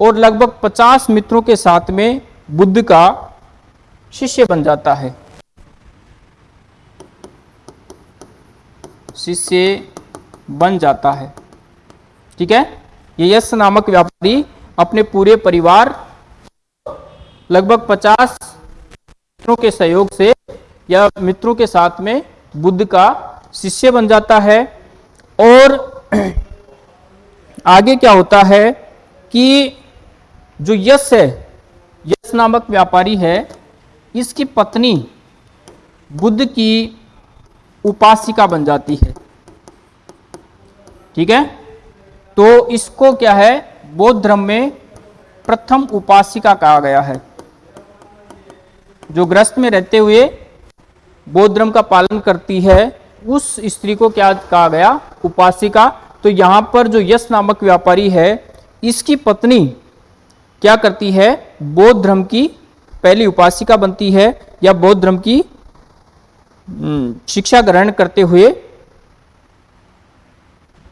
S1: और लगभग 50 मित्रों के साथ में बुद्ध का शिष्य बन जाता है। शिष्य बन जाता है। ठीक है? ये यश नामक व्यापारी अपने पूरे परिवार, लगभग 50 मित्रों के सहयोग से या मित्रों के साथ में बुद्ध का शिष्य बन जाता है। और आगे क्या होता है कि जो यश है, यश नामक व्यापारी है, इसकी पत्नी बुद्ध की उपासिका बन जाती है। ठीक है? तो इसको क्या है? बौद्ध धर्म में प्रथम उपासिका कहा गया है। जो ग्रस्त में रहते हुए बौद्ध धर्म का पालन करती है उस स्त्री को क्या कहा गया? उपासिका। तो यहाँ पर जो यश नामक व्यापारी है इसकी पत्नी क्या करती है? बौद्ध धर्म की पहली उपासिका बनती है या बौद्ध धर्म की हम्म, शिक्षा ग्रहण करते हुए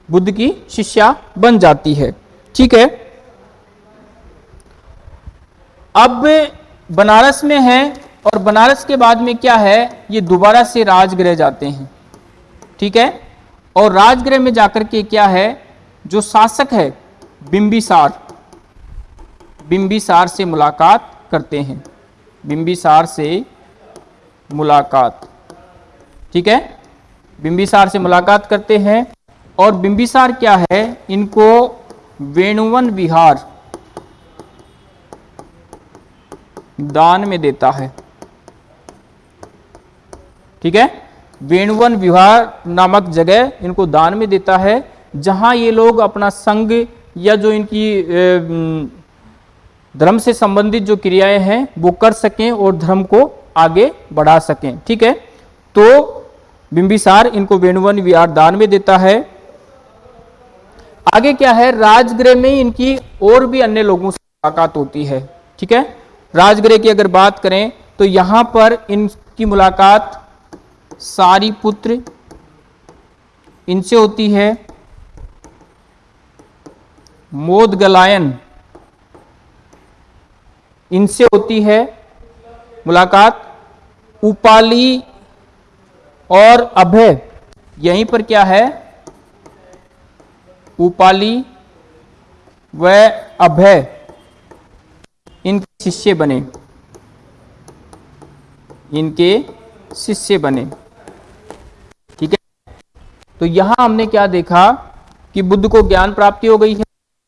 S1: बुद्ध की शिष्या बन जाती है। ठीक है? अब बनारस में है और बनारस के बाद में क्या है? ये दोबारा से राजगृह जाते हैं। ठीक है? और राजगृह में जाकर के क्या है? जो शासक है, बिंबिसार बिंबिसार से मुलाकात करते हैं। बिंबिसार से मुलाकात। ठीक है? बिंबिसार से मुलाकात करते हैं। और बिंबिसार क्या है? इनको वेणुवन विहार दान में देता है। ठीक है? वेणुवन विहार नामक जगह इनको दान में देता है, जहाँ ये लोग अपना संग या जो इनकी धर्म से संबंधित जो क्रियाएँ हैं, वो कर सकें और धर्म को आगे बढ़ा सकें। ठीक है? तो बिंबिसार इनको वेणुवन विहार दान में देता है। आगे क्या है? राजगृह में इनकी और भी अन्य लोगों से मुलाकात होती है। ठीक है? राजगृह की अगर बात करें तो यहाँ पर इनकी मुलाकात सारी पुत्र इनसे होती है। मोद गलायन इनसे होती है मुलाकात। उपाली और अभय, यहीं पर क्या है? उपाली व अभय, इनके शिष्य बने। इनके शिष्य बने। ठीक है? तो यहाँ हमने क्या देखा कि बुद्ध को ज्ञान प्राप्ति हो गई है।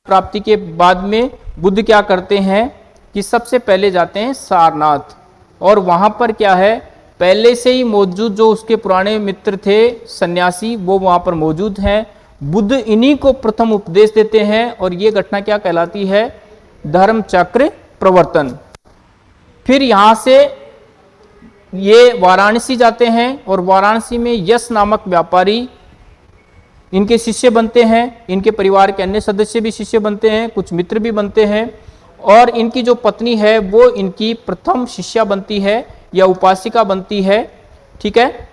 S1: प्राप्ति के बाद में बुद्ध क्या करते हैं कि सबसे पहले जाते हैं सारनाथ। और वहाँ पर क्या है? पहले से ही मौजूद जो उसके पुराने मित्र थे, सन्यासी, वो वहाँ पर मौजूद हैं। बुद्ध इन्हीं को प्रथम उपदेश देते हैं और ये घटना क्या कहलाती है? धर्म चक्र प्रवर्तन। फिर यहाँ से ये वाराणसी जाते हैं और वाराणसी में यश नामक व्यापारी इनके शिष्य बनते हैं, इनके परिवार के अन्य सदस्य भी शिष्य बनते हैं, कुछ मित्र भी बनते हैं और इनकी जो पत्नी है वो इनकी प्रथम शिष्या बनती है या उपासिका बनती है, ठीक है?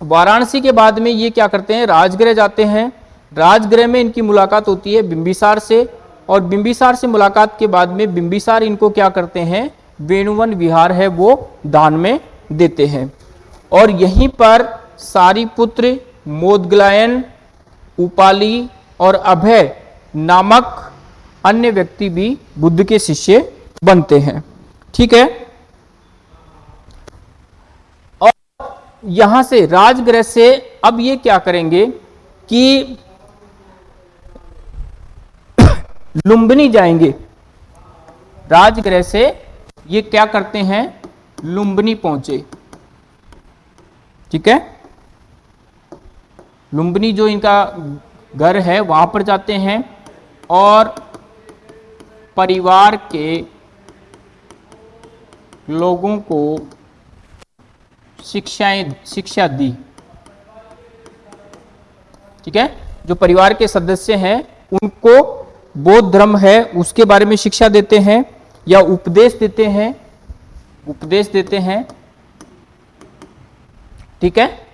S1: वाराणसी के बाद में ये क्या करते हैं? राजगृह जाते हैं। राजगृह में इनकी मुलाकात होती है बिंबिसार से और बिंबिसार से मुलाकात के बाद में बिंबिसार इनको क्या करते हैं? वेणुवन विहार है वो दान में देते हैं। और यहीं पर सारीपुत्र, मोदगलायन, उपाली और अभय नामक अन्य व्यक्ति भी बुद्ध के शिष्य बनते हैं। ठीक है और यहाँ से राजगृह से अब ये क्या करेंगे कि लुम्बिनी जाएँगे। राजगृह से ये क्या करते हैं? लुम्बिनी पहुँचे। ठीक है? लुम्बिनी जो इनका घर है, वहाँ पर जाते हैं और परिवार के लोगों को शिक्षाएँ शिक्षा दी। ठीक है? जो परिवार के सदस्य हैं, उनको बौद्ध धर्म है, उसके बारे में शिक्षा देते हैं या उपदेश देते हैं, उपदेश देते हैं। ठीक है?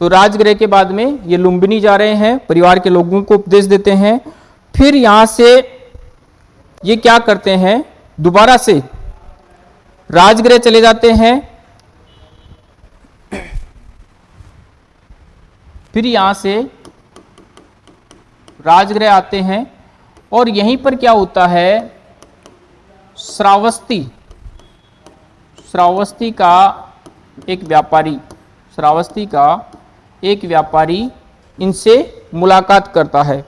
S1: तो राजगृह के बाद में ये लुम्बिनी जा रहे हैं, परिवार के लोगों को उपदेश देते हैं। फिर यहाँ से ये क्या करते हैं? दोबारा से राजगृह चले जाते हैं। फिर यहाँ से राजगृह आते हैं और यहीं पर क्या होता है? श्रावस्ती। श्रावस्ती का एक व्यापारी, श्रावस्ती का एक व्यापारी इनसे मुलाकात करता है।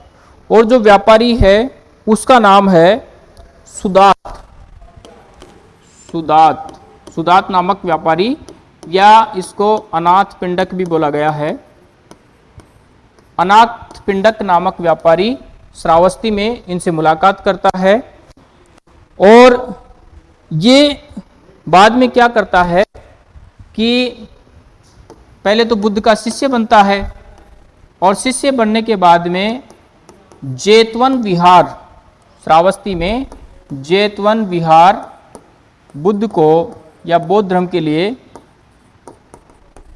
S1: और जो व्यापारी है, उसका नाम है सुदात। सुदात। सुदात नामक व्यापारी या इसको अनाथ पिंडक भी बोला गया है। अनाथ पिंडक नामक व्यापारी श्रावस्ती में इनसे मुलाकात करता है और ये बाद में क्या करता है कि पहले तो बुद्ध का शिष्य बनता है और शिष्य बनने के बाद में जेतवन विहार, श्रावस्ती में जेतवन विहार बुद्ध को या बौद्ध धर्म के लिए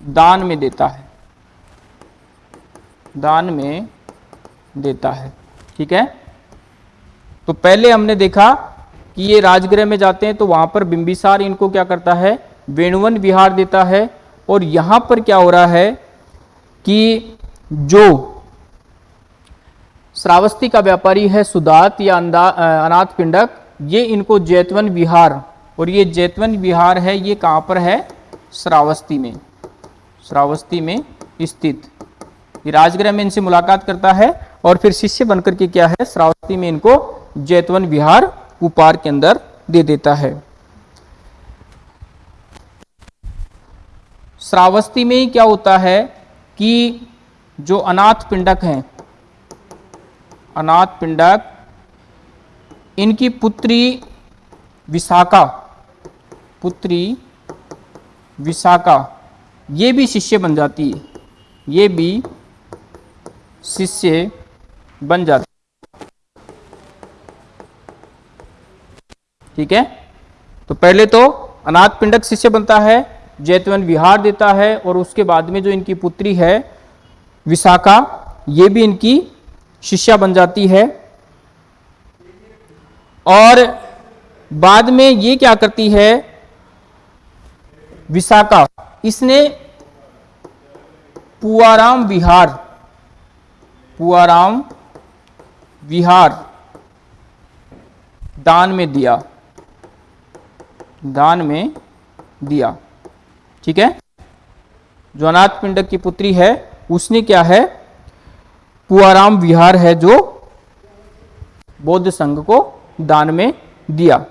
S1: दान में देता है। दान में देता है। ठीक है? तो पहले हमने देखा कि ये राजगृह में जाते हैं तो वहाँ पर बिंबिसार इनको क्या करता है? वेणुवन विहार देता है। और यहाँ पर क्या हो रहा है कि जो श्रावस्ती का व्यापारी है, सुदात या अनाथ पिंडक, ये इनको जैतवन विहार, और ये जैतवन विहार है, ये कहाँ पर है? श्रावस्ती में श्रावस्ती में स्थित। राजगृह में इनसे मुलाकात करता है और फिर शिष्य बनकर के क्या है, श्रावस्ती में इनको जैतवन विहार उपहार के अंदर दे देता है। श्रावस्ती में ही क्या होता है कि जो अनाथ पिंडक हैं, अनाथ पिंडक, इनकी पुत्री विशाखा पुत्री विशाखा, ये भी शिष्य बन जाती है, ये भी शिष्य बन जाते ठीक है? तो पहले तो अनाथ पिंडक शिष्य बनता है, जैतवन विहार देता है और उसके बाद में जो इनकी पुत्री है, विशाखा, ये भी इनकी शिष्या बन जाती है। और बाद में ये क्या करती है, विशाखा, इसने पुआराम विहार पुआराम विहार दान में दिया। दान में दिया। ठीक है? जो अनाथ पिंडक की पुत्री है, उसने क्या है? पुआराम विहार है जो बौद्ध संघ को दान में दिया।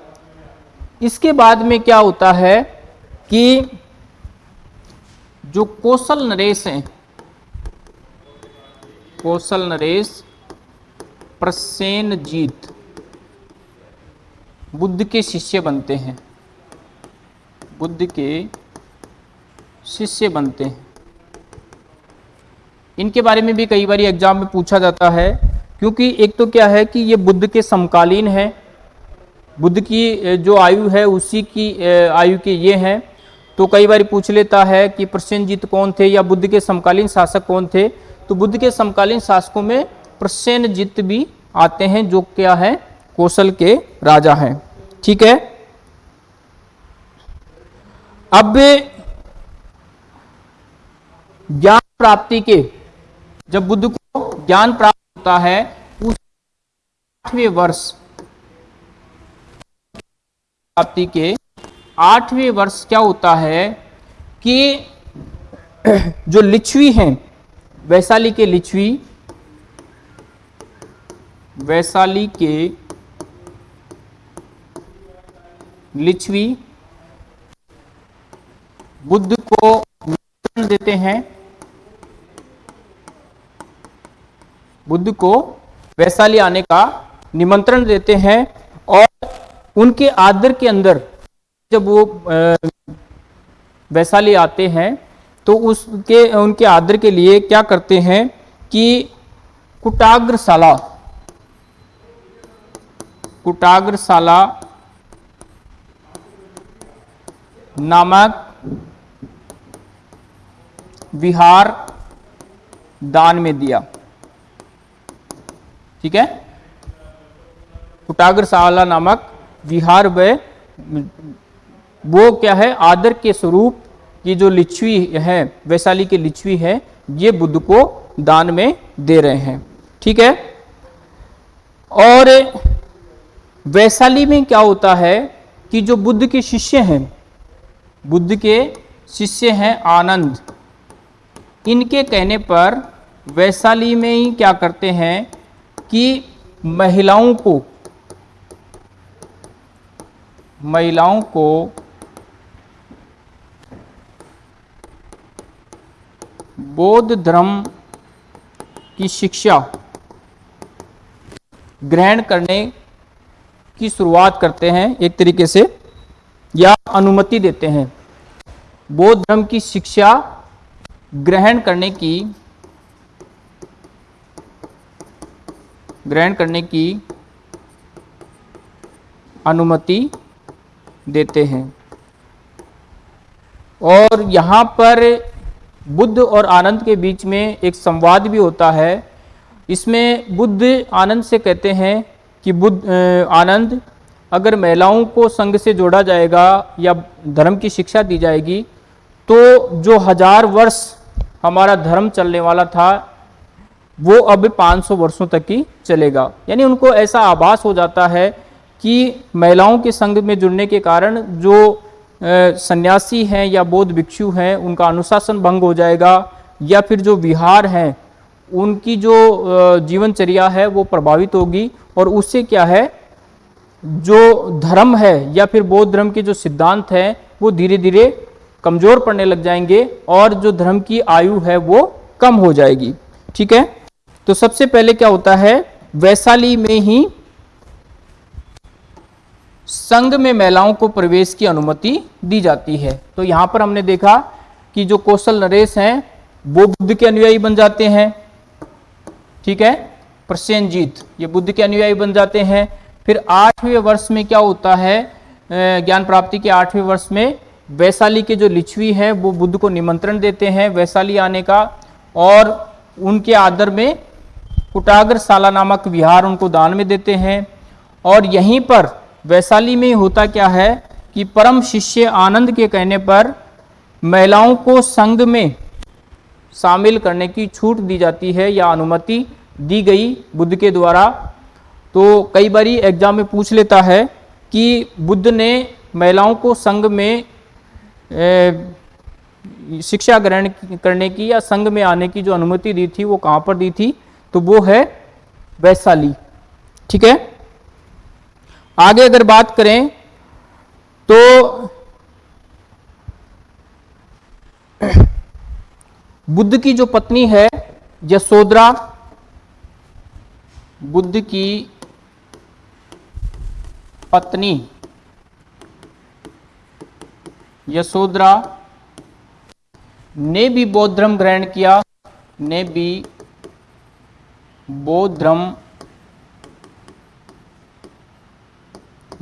S1: इसके बाद में क्या होता है कि जो कौशल नरेश हैं कौशल नरेश, प्रसेन जीत। बुद्ध के शिष्य बनते हैं। बुद्ध के शिष्य बनते हैं। इनके बारे में भी कई बार एग्ज़ाम में पूछा जाता है, क्योंकि एक तो क्या है कि ये बुद्ध के समकालीन है। बुद्ध की जो आयु है, उसी की आयु के ये हैं। तो कई बार पूछ लेता है कि प्रसेनजीत कौन थे या बुद्ध के समकालीन शासक कौन थे? तो बुद्ध के समकालीन शासकों में प्रसेनजीत भी आते हैं, जो क्या है? कौशल के राजा हैं। ठीक है? अब ज्ञान प्राप्ति के, जब बुद्ध को ज्ञान प्राप्त होता है, उस आठवें वर्ष प्राप्ति के आठवें वर्ष क्या होता है कि जो लिच्छवी हैं वैशाली के लिच्छवी वैशाली के लिच्छवी बुद्ध को देते हैं। बुद्ध को वैशाली आने का निमंत्रण देते हैं और उनके आदर के अंदर जब वो वैशाली आते हैं तो उसके, उनके आदर के लिए क्या करते हैं कि कुटाग्रशाला कुटाग्रशाला नामक विहार दान में दिया। ठीक है? कुटाग्रशाला नामक विहार व वो क्या है? आदर के स्वरूप की जो लिच्छवी है, वैशाली की लिच्छवी है, ये बुद्ध को दान में दे रहे हैं। ठीक है? और वैशाली में क्या होता है कि जो बुद्ध के शिष्य हैं, बुद्ध के शिष्य हैं आनंद, इनके कहने पर वैशाली में ही क्या करते हैं कि महिलाओं को महिलाओं को बौद्ध धर्म की शिक्षा ग्रहण करने की शुरुआत करते हैं एक तरीके से, या अनुमति देते हैं। बौद्ध धर्म की शिक्षा ग्रहण करने की, ग्रहण करने की अनुमति देते हैं। और यहाँ पर बुद्ध और आनंद के बीच में एक संवाद भी होता है। इसमें बुद्ध आनंद से कहते हैं कि बुद्ध आनंद, अगर महिलाओं को संघ से जोड़ा जाएगा या धर्म की शिक्षा दी जाएगी तो जो हज़ार वर्ष हमारा धर्म चलने वाला था, वो अब 500 वर्षों तक ही चलेगा। यानी उनको ऐसा आभास हो जाता है कि महिलाओं के संघ में जुड़ने के कारण जो सन्यासी हैं या बौद्ध भिक्षु हैं, उनका अनुशासन भंग हो जाएगा, या फिर जो विहार हैं, उनकी जो जीवनचर्या है, वो प्रभावित होगी, और उससे क्या है, जो धर्म है, या फिर बौद्ध धर्म के जो सिद्धांत हैं, वो धीरे धीरे कमज़ोर पड़ने लग जाएँगे, और जो धर्म की आयु है, वो कम हो जाएगी। ठीक है? तो सबसे पहले क्या होता है, वैशाली में ही संघ में महिलाओं को प्रवेश की अनुमति दी जाती है। तो यहाँ पर हमने देखा कि जो कौशल नरेश हैं, वो बुद्ध के अनुयायी बन जाते हैं। ठीक है? प्रसेनजीत, ये बुद्ध के अनुयायी बन जाते हैं। फिर आठवें वर्ष में क्या होता है? ज्ञान प्राप्ति के आठवें वर्ष में वैशाली के जो लिच्छवी हैं, वो बुद्ध को निमंत्रण देते हैं वैशाली आने का। और उनके आदर में कुटाग्र साला नामक विहार उनको दान में देते हैं। और यहीं पर वैशाली में होता क्या है कि परम शिष्य आनंद के कहने पर महिलाओं को संघ में शामिल करने की छूट दी जाती है या अनुमति दी गई बुद्ध के द्वारा। तो कई बार एग्ज़ाम में पूछ लेता है कि बुद्ध ने महिलाओं को संघ में शिक्षा ग्रहण करने की या संघ में आने की जो अनुमति दी थी वो कहाँ पर दी थी? तो वो है वैशाली। ठीक है? आगे अगर बात करें तो बुद्ध की जो पत्नी है यशोदरा बुद्ध की पत्नी, यशोधरा ने भी बौद्ध धर्म ग्रहण किया, ने भी बौद्ध धर्म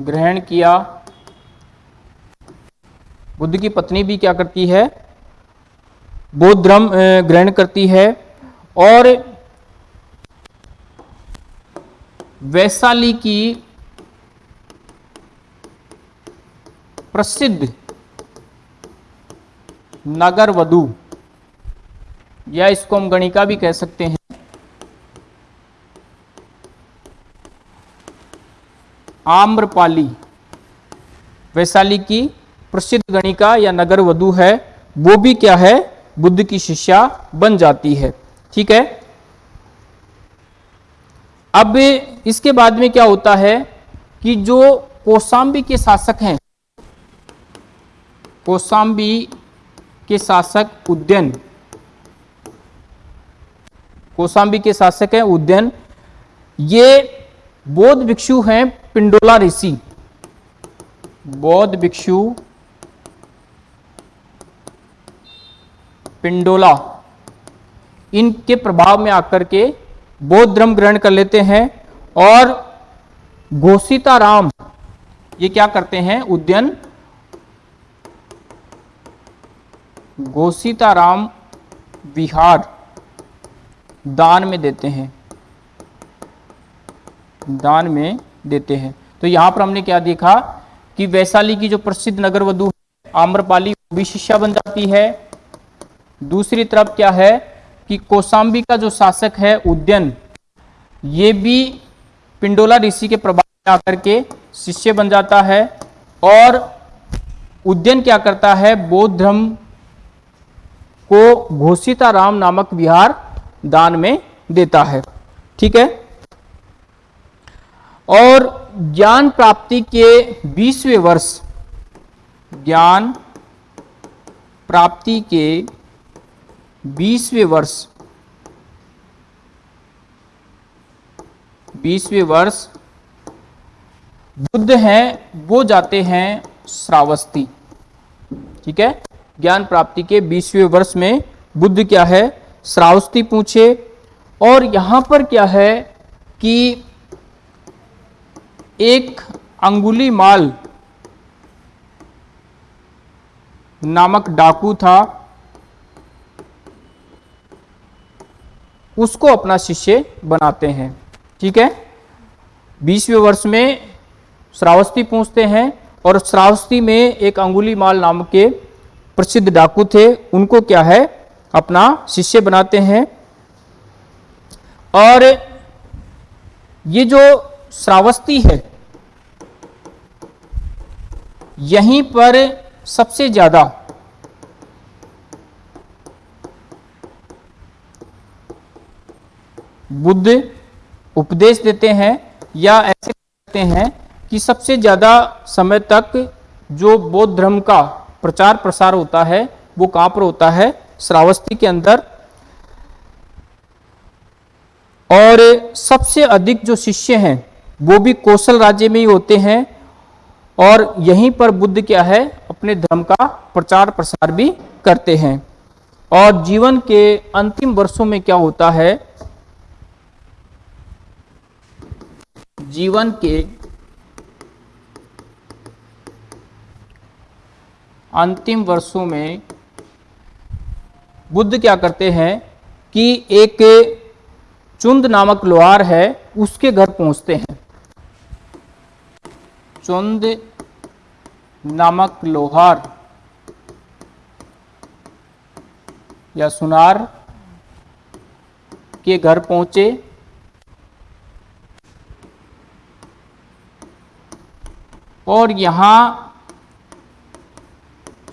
S1: ग्रहण किया। बुद्ध की पत्नी भी क्या करती है? बौद्ध धर्म ग्रहण करती है और वैशाली की प्रसिद्ध नगर वधु या इसको हम गणिका भी कह सकते हैं। आम्रपाली। वैशाली की प्रसिद्ध गणिका या नगर वधु है, वो भी क्या है? बुद्ध की शिष्या बन जाती है। ठीक है? अब इसके बाद में क्या होता है कि जो कोसाम्बी के शासक हैं कोसाम्बी के शासक उद्यन कोसाम्बी के शासक हैं उद्यन, ये बौद्ध भिक्षु हैं पिंडोला ऋषि, बौद्ध भिक्षु, पिंडोला, इनके प्रभाव में आकर के बौद्ध धर्म ग्रहण कर लेते हैं और घोषिता राम ये क्या करते हैं, उद्यन घोषिता राम विहार दान में देते हैं। दान में देते हैं। तो यहाँ पर हमने क्या देखा कि वैशाली की जो प्रसिद्ध नगर वधु आम्रपाली भी शिष्या बन जाती है। दूसरी तरफ़ क्या है कि कोसाम्बी का जो शासक है, उद्यन, ये भी पिंडोला ऋषि के प्रभाव में आकर के शिष्य बन जाता है और उद्यन क्या करता है बौद्ध धर्म को घोषिता राम नामक विहार दान में देता है। ठीक है? और ज्ञान प्राप्ति के बीसवें वर्ष, ज्ञान प्राप्ति के बीसवें वर्ष बीसवें वर्ष बुद्ध हैं, वो जाते हैं श्रावस्ती। ठीक है? ज्ञान प्राप्ति के बीसवें वर्ष में बुद्ध क्या है? श्रावस्ती पूछे। और यहाँ पर क्या है कि एक अंगुली माल नामक डाकू था। उसको अपना शिष्य बनाते हैं। ठीक है? बीसवें वर्ष में श्रावस्ती पहुँचते हैं और श्रावस्ती में एक अंगुली माल नाम के प्रसिद्ध डाकू थे। उनको क्या है? अपना शिष्य बनाते हैं। और ये जो श्रावस्ती है। यहीं पर सबसे ज़्यादा बुद्ध उपदेश देते हैं या ऐसे कहते हैं कि सबसे ज़्यादा समय तक जो बौद्ध धर्म का प्रचार प्रसार होता है, वो कहाँ पर होता है? श्रावस्ती के अंदर। और सबसे अधिक जो शिष्य हैं वो भी कौशल राज्य में ही होते हैं और यहीं पर बुद्ध क्या है, अपने धर्म का प्रचार प्रसार भी करते हैं। और जीवन के अंतिम वर्षों में क्या होता है, जीवन के अंतिम वर्षों में बुद्ध क्या करते हैं कि एक चुंद नामक लोहार है, उसके घर पहुँचते हैं। चुंद नामक लोहार या सुनार के घर पहुँचे। और यहाँ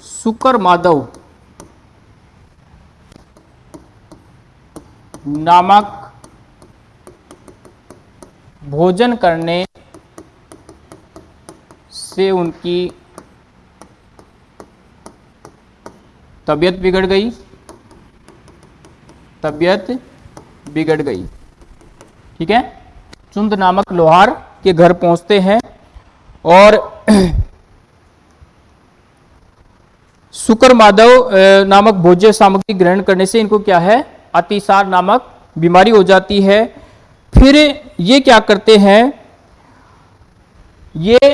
S1: सुकर माधव नामक भोजन करने से उनकी तबीयत बिगड़ गई। तबीयत बिगड़ गई। ठीक है? चुंद नामक लोहार के घर पहुँचते हैं और शुक्र माधव नामक भोज्य सामग्री ग्रहण करने से इनको क्या है? अतिसार नामक बीमारी हो जाती है। फिर ये क्या करते हैं? ये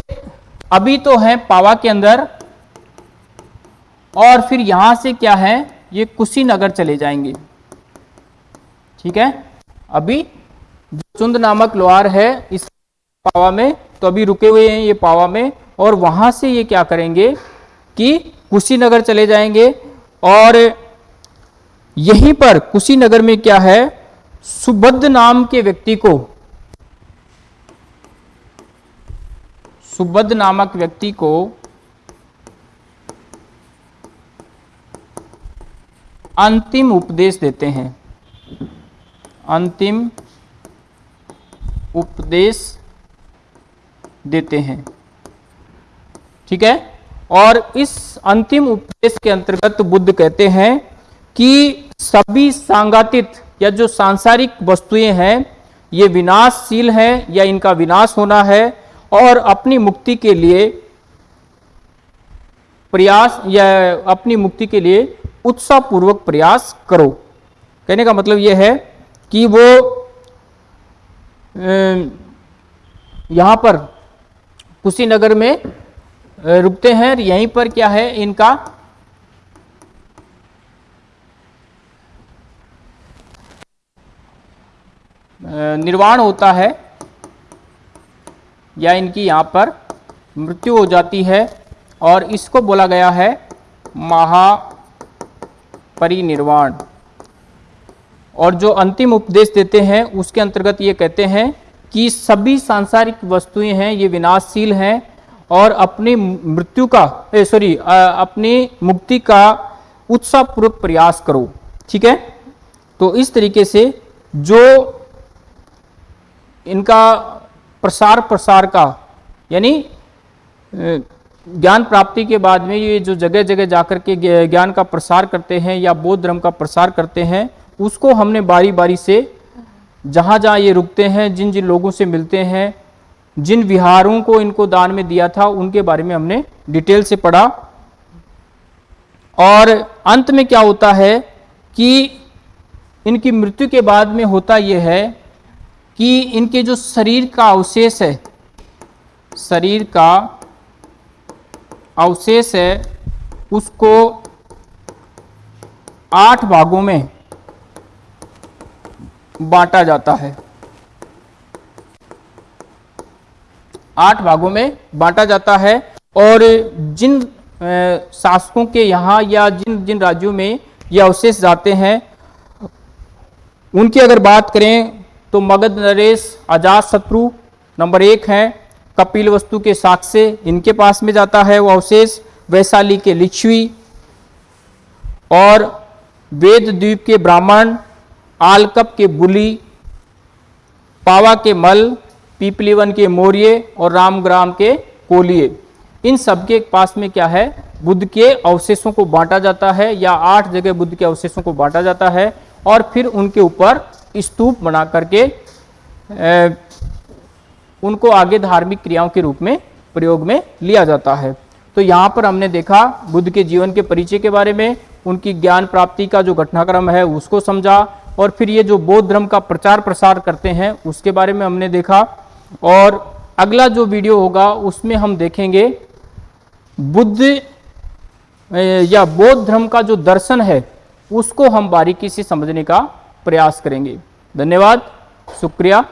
S1: अभी तो है पावा के अंदर। और फिर यहाँ से क्या है? ये कुशीनगर चले जाएँगे। ठीक है? अभी चुंद नामक लोहार है इस पावा में तो अभी रुके हुए हैं ये पावा में। और वहाँ से ये क्या करेंगे कि कुशीनगर चले जाएँगे। और यहीं पर कुशीनगर में क्या है? सुबद्ध नाम के व्यक्ति को सुबद्ध नामक व्यक्ति को अंतिम उपदेश देते हैं। अंतिम उपदेश देते हैं। ठीक है? और इस अंतिम उपदेश के अंतर्गत बुद्ध कहते हैं कि सभी सांगातित या जो सांसारिक वस्तुएँ हैं, ये विनाशशील हैं या इनका विनाश होना है और अपनी मुक्ति के लिए प्रयास या अपनी मुक्ति के लिए उत्साहपूर्वक प्रयास करो। कहने का मतलब यह है कि वो यहाँ पर कुशीनगर में रुकते हैं और यहीं पर क्या है इनका निर्वाण होता है। या इनकी यहाँ पर मृत्यु हो जाती है और इसको बोला गया है महापरिनिर्वाण। और जो अंतिम उपदेश देते हैं, उसके अंतर्गत ये कहते हैं कि सभी सांसारिक वस्तुएँ हैं, ये विनाशशील हैं और अपनी मृत्यु का सॉरी अपनी मुक्ति का उत्साहपूर्वक प्रयास करो। ठीक है? तो इस तरीके से जो इनका प्रसार प्रसार का, यानी ज्ञान प्राप्ति के बाद में ये जो जगह जगह जाकर के ज्ञान का प्रसार करते हैं या बौद्ध धर्म का प्रसार करते हैं, उसको हमने बारी बारी से जहाँ जहाँ ये रुकते हैं जिन जिन लोगों से मिलते हैं, जिन विहारों को इनको दान में दिया था, उनके बारे में हमने डिटेल से पढ़ा। और अंत में क्या होता है कि इनकी मृत्यु के बाद में होता यह है कि इनके जो शरीर का अवशेष है, शरीर का अवशेष है, उसको आठ भागों में बांटा जाता है। आठ भागों में बांटा जाता है और जिन शासकों के यहाँ या जिन जिन राज्यों में ये अवशेष जाते हैं, उनकी अगर बात करें तो मगध नरेश, अजात शत्रु नंबर एक हैं। कपिल वस्तु के साक्ष्य इनके पास में जाता है वो अवशेष, वैशाली के लिच्छवी। और वेद द्वीप के ब्राह्मण, आलकप के बुली, पावा के मल, पीपलीवन के मौर्य और रामग्राम के कोलिए इन सबके पास में क्या है? बुद्ध के अवशेषों को बांटा जाता है या आठ जगह बुद्ध के अवशेषों को बांटा जाता है और फिर उनके ऊपर स्तूप बना करके उनको आगे धार्मिक क्रियाओं के रूप में, प्रयोग में लिया जाता है। तो यहाँ पर हमने देखा, बुद्ध के जीवन के परिचय के बारे में, उनकी ज्ञान प्राप्ति का जो घटनाक्रम है, उसको समझा, और फिर ये जो बौद्ध धर्म का प्रचार प्रसार करते हैं, उसके बारे में हमने देखा। और अगला जो वीडियो होगा, उसमें हम देखेंगे, बुद्ध या बौद्ध धर्म का जो दर्शन है, उसको हम बारीकी से समझने का प्रयास करेंगे। धन्यवाद शुक्रिया।